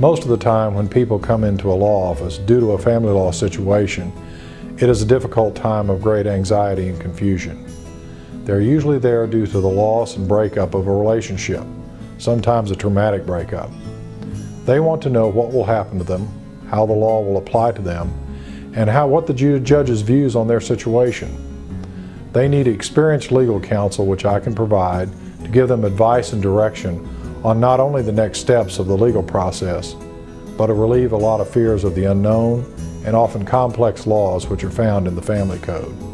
Most of the time when people come into a law office due to a family law situation, it is a difficult time of great anxiety and confusion. They're usually there due to the loss and breakup of a relationship, sometimes a traumatic breakup. They want to know what will happen to them, how the law will apply to them, and how what the judge's views on their situation. They need experienced legal counsel, which I can provide, to give them advice and direction on not only the next steps of the legal process, but to relieve a lot of fears of the unknown and often complex laws which are found in the family code.